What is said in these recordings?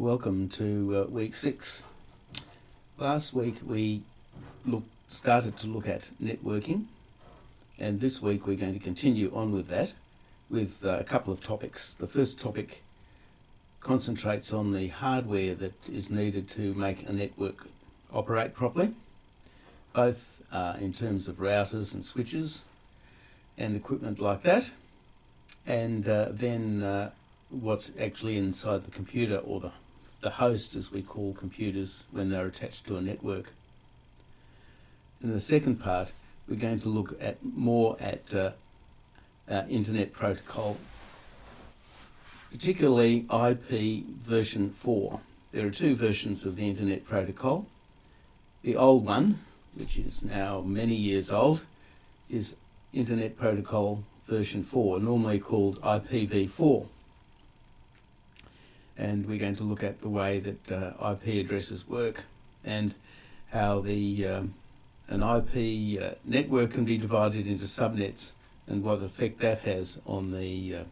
Welcome to uh, week six. Last week we look, started to look at networking, and this week we're going to continue on with that with uh, a couple of topics. The first topic concentrates on the hardware that is needed to make a network operate properly, both uh, in terms of routers and switches and equipment like that, and uh, then uh, what's actually inside the computer or the, the host, as we call computers when they're attached to a network. In the second part, we're going to look at more at uh, uh, internet protocol, particularly IP version 4. There are two versions of the internet protocol. The old one, which is now many years old, is Internet Protocol version 4, normally called IPv4. And we're going to look at the way that uh, IP addresses work and how the um, an IP uh, network can be divided into subnets and what effect that has on the uh,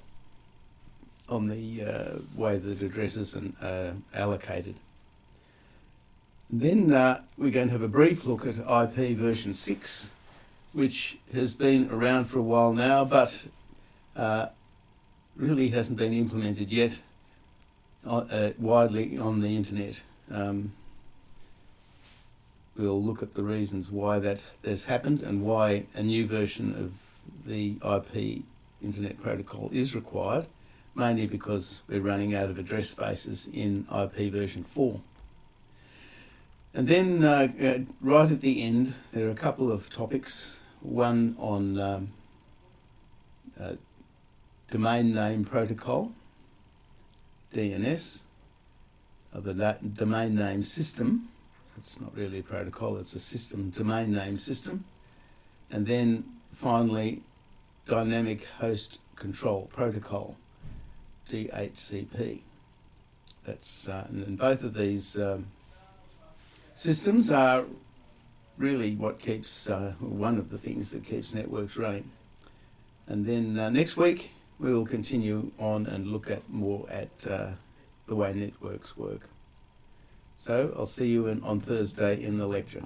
on the uh, way that addresses are allocated. Then uh, we're going to have a brief look at IP version 6, which has been around for a while now, but uh, really hasn't been implemented yet uh, widely on the internet. Um, we'll look at the reasons why that has happened and why a new version of the IP Internet Protocol is required, mainly because we're running out of address spaces in IP version 4. And then uh, uh, right at the end, there are a couple of topics. One on um, uh, domain name protocol, DNS, the domain name system. It's not really a protocol, it's a system, domain name system. And then finally, dynamic host control protocol, DHCP. That's, uh, and both of these um, systems are really what keeps, uh, one of the things that keeps networks running. And then uh, next week, we will continue on and look at more at uh, the way networks work. So I'll see you in, on Thursday in the lecture.